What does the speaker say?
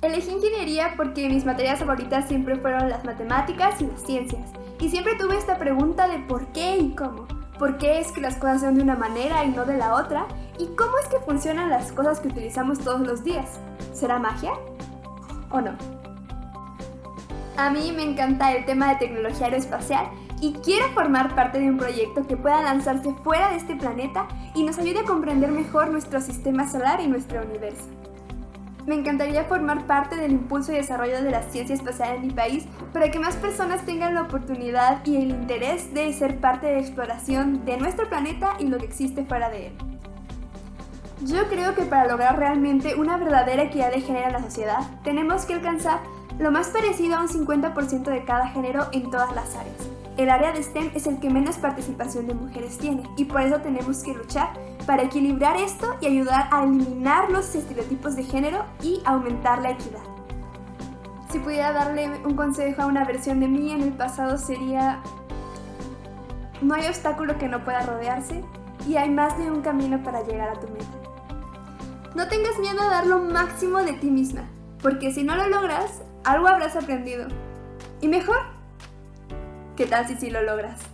biología porque mis materias favoritas siempre fueron las matemáticas y las ciencias. Y siempre tuve esta pregunta de por qué y cómo. ¿Por qué es que las cosas son de una manera y no de la otra? ¿Y cómo es que funcionan las cosas que utilizamos todos los días? ¿Será magia? ¿O no? A mí me encanta el tema de tecnología aeroespacial y quiero formar parte de un proyecto que pueda lanzarse fuera de este planeta y nos ayude a comprender mejor nuestro sistema solar y nuestro universo. Me encantaría formar parte del impulso y desarrollo de la ciencia espacial en mi país para que más personas tengan la oportunidad y el interés de ser parte de la exploración de nuestro planeta y lo que existe fuera de él. Yo creo que para lograr realmente una verdadera equidad de género en la sociedad, tenemos que alcanzar lo más parecido a un 50% de cada género en todas las áreas. El área de STEM es el que menos participación de mujeres tiene y por eso tenemos que luchar para equilibrar esto y ayudar a eliminar los estereotipos de género y aumentar la equidad. Si pudiera darle un consejo a una versión de mí en el pasado sería no hay obstáculo que no pueda rodearse y hay más de un camino para llegar a tu meta. No tengas miedo a dar lo máximo de ti misma, porque si no lo logras, algo habrás aprendido. Y mejor, ¿qué tal si sí lo logras?